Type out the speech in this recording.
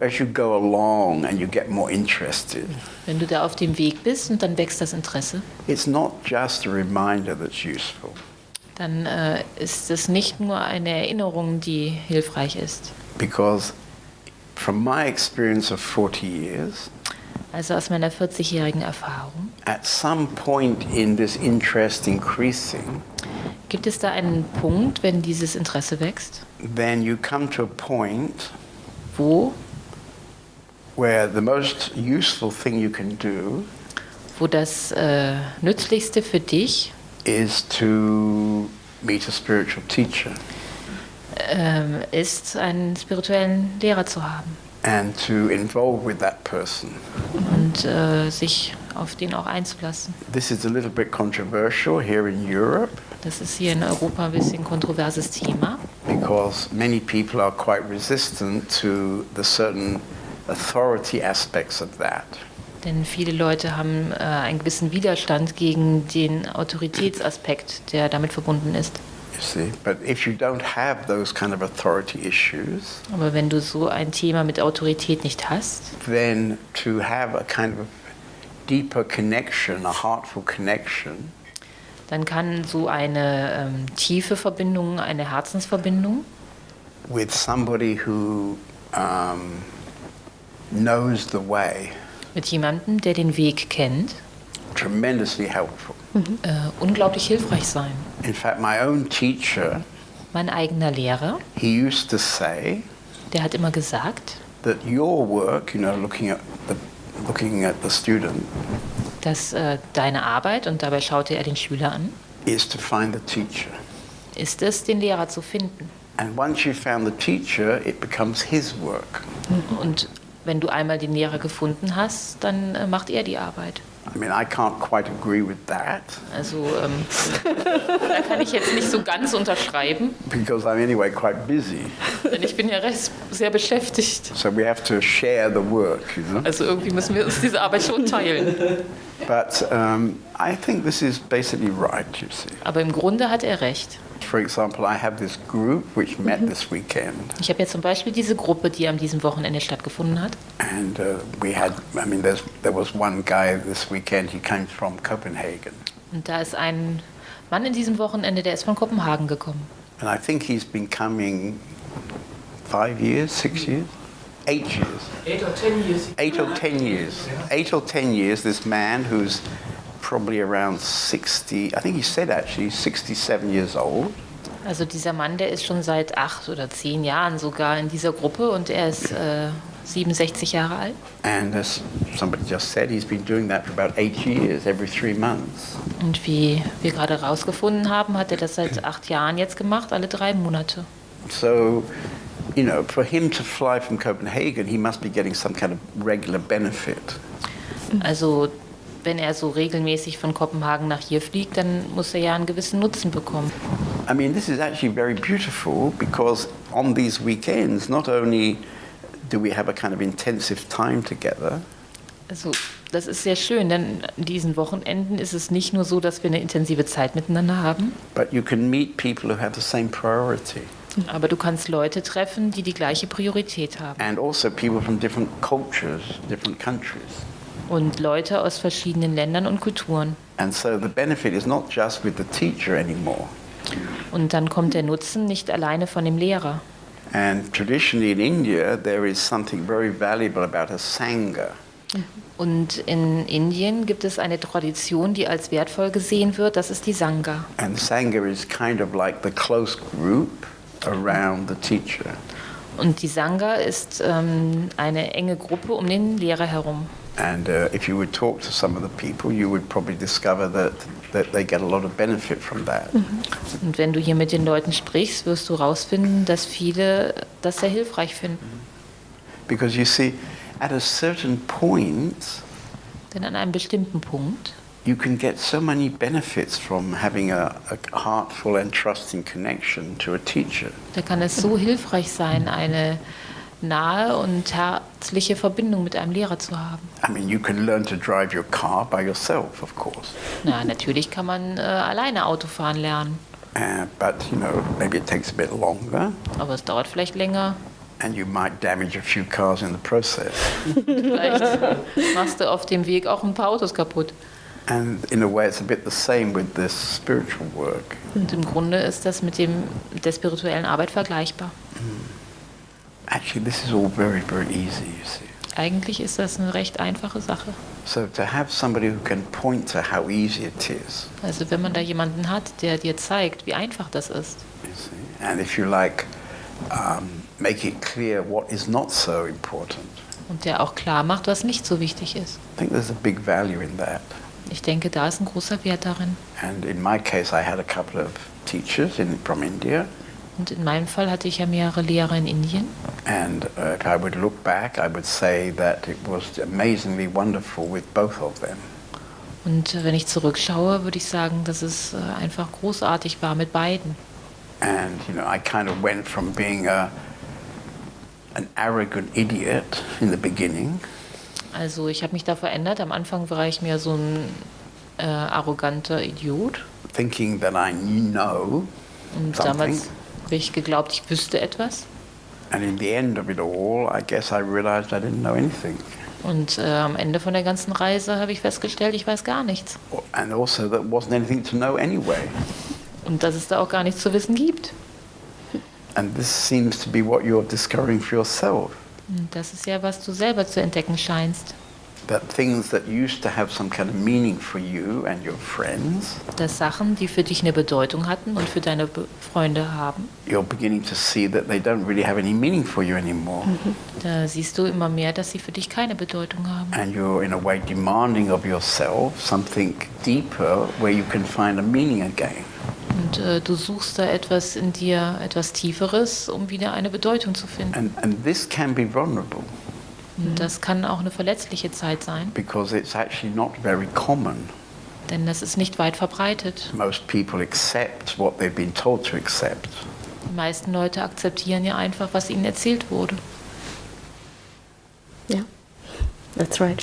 As you go along and you get more interested, Wenn du da auf dem Weg bist und dann wächst das Interesse, it's not just a reminder that's useful. dann äh, ist es nicht nur eine Erinnerung, die hilfreich ist. Because from my experience of 40 years, Also aus meiner 40-jährigen Erfahrung, at some point in this interest increasing, gibt es da einen Punkt, wenn dieses Interesse wächst, then you come to a point wo, where the most useful thing you can do wo das äh, Nützlichste für dich is to meet a spiritual teacher ähm, ist, einen spirituellen Lehrer zu haben. and to involve with that person. und äh, sich auf den auch einzulassen. This is a little bit controversial here in Europe Das ist hier in Europa ein bisschen kontroverses Thema, because many people are quite resistant to the certain authority aspects of that. denn viele Leute haben äh, einen gewissen Widerstand gegen den Autoritätsaspekt, der damit verbunden ist. Aber wenn du so ein Thema mit Autorität nicht hast, then to have a kind of deeper connection, a heartful connection, dann kann so eine ähm, tiefe Verbindung, eine Herzensverbindung. With somebody who um, knows the way. Mit jemandem, der den Weg kennt, tremendously helpful. äh, unglaublich hilfreich sein. In fact, my own teacher, Mein eigener Lehrer, he used to say der hat immer gesagt, that your work, you know, looking at the looking at the student, dass äh, deine Arbeit, und dabei schaute er den Schüler an, is to find the teacher. ist es, den Lehrer zu finden. And once you found the teacher, it becomes his work. Und wenn du einmal den Lehrer gefunden hast, dann äh, macht er die Arbeit. I mean, I can't quite agree with that Also ähm, da kann ich jetzt nicht so ganz unterschreiben, because I'm anyway quite busy. denn ich bin ja recht sehr beschäftigt. So we have to share the work, you know. Also irgendwie müssen wir uns diese Arbeit schon teilen. But um, I think this is basically right, you see. Aber im Grunde hat er recht. For example, I have this group which met this weekend, Ich habe jetzt zum Beispiel diese Gruppe, die an diesem Wochenende stattgefunden hat. and uh, we had, I mean, there's, there was one guy this weekend, he came from Copenhagen. Und da ist ein Mann in diesem Wochenende, der ist von Kopenhagen gekommen. And I think he's been coming five years, six years, eight years. Eight or ten years. Eight or ten years. Eight or ten years, this man who's probably around 60, I think he said actually 67 years old. Also dieser Mann, der ist schon seit acht oder zehn Jahren sogar in dieser Gruppe und er ist äh, 67 Jahre alt. And as somebody just said, he's been doing that for about eight years, every three months. Und wie wir gerade herausgefunden haben, hat er das seit acht Jahren jetzt gemacht, alle drei Monate. So, you know, for him to fly from Copenhagen, he must be getting some kind of regular benefit. Also wenn er so regelmäßig von Kopenhagen nach hier fliegt, dann muss er ja einen gewissen Nutzen bekommen. I mean, this is actually very beautiful because on these weekends, not only do we have a kind of intensive time together, Also das ist sehr schön, denn an diesen Wochenenden ist es nicht nur so, dass wir eine intensive Zeit miteinander haben, but you can meet people who have the same priority. Aber du kannst Leute treffen, die die gleiche Priorität haben. And also people from different cultures, different countries. Und Leute aus verschiedenen Ländern und Kulturen. And so the benefit is not just with the teacher anymore. Und dann kommt der Nutzen nicht alleine von dem Lehrer. And traditionally in India, there is something very valuable about a Sangha. Und in Indien gibt es eine Tradition, die als wertvoll gesehen wird, das ist die Sangha. And Sangha is kind of like the close group around the teacher. Und die Sangha ist ähm, eine enge Gruppe um den Lehrer herum. And uh, if you would talk to some of the people, you would probably discover that, that they get a lot of benefit from that. Und wenn du hier mit den Leuten sprichst, wirst du herausfinden, dass viele das sehr hilfreich finden. Because you see, at a certain point, Denn an einem bestimmten Punkt you can get so many benefits from having a, a heartful and trusting connection to a teacher. Da kann es so hilfreich sein, eine nahe und herzliche Verbindung mit einem Lehrer zu haben. I mean, you can learn to drive your car by yourself, of course. Na, natürlich kann man äh, alleine Auto fahren lernen, Uh, but, you know, maybe it takes a bit longer aber es dauert vielleicht länger. and you might damage a few cars in the process. Vielleicht machst du auf dem Weg auch ein paar Autos kaputt. And in a way, it's a bit the same with this spiritual work. Und im Grunde ist das mit dem, der spirituellen Arbeit vergleichbar. Actually, this is all very, very easy, you see. Eigentlich ist das eine recht einfache Sache. So to have somebody who can point to how easy it is, Also wenn man da jemanden hat, der dir zeigt, wie einfach das ist. you see, and if you like, um, make it clear what is not so important. Und der auch klar macht, was nicht so wichtig ist. I think there's a big value in that. Ich denke, da ist ein großer Wert darin. And in my case, I had a couple of teachers in, from India, Und in meinem Fall hatte ich ja mehrere Lehrer in Indien. and uh, if I would look back, I would say that it was amazingly wonderful with both of them. Und äh, wenn ich zurückschaue, würde ich sagen, dass es äh, einfach großartig war mit beiden. And you know, I kind of went from being a an arrogant idiot in the beginning Also ich habe mich da verändert. Am Anfang war ich mehr so ein äh, arroganter Idiot. thinking that I know Und something. damals habe ich geglaubt, ich wüsste etwas. And in the end of it all, I guess I realized I didn't know anything. Und äh, am Ende von der ganzen Reise habe ich festgestellt, ich weiß gar nichts. And also, there wasn't anything to know anyway. Und dass es da auch gar nichts zu wissen gibt. And this seems to be what you're discovering for yourself. Und das ist ja, was du selber zu entdecken scheinst. That things that used to have some kind of meaning for you and your friends, Dass Sachen, die für dich eine Bedeutung hatten und für deine Be Freunde haben, you're beginning to see that they don't really have any meaning for you anymore. da siehst du immer mehr, dass sie für dich keine Bedeutung haben. And you're, in a way, demanding of yourself something deeper where you can find a meaning again. Und äh, du suchst da etwas in dir, etwas Tieferes, um wieder eine Bedeutung zu finden. And, and this can be vulnerable Und das kann auch eine verletzliche Zeit sein, because it's actually not very common. denn das ist nicht weit verbreitet. Most people accept what they've been told to accept. Die meisten Leute akzeptieren ja einfach, was ihnen erzählt wurde. Yeah, that's right.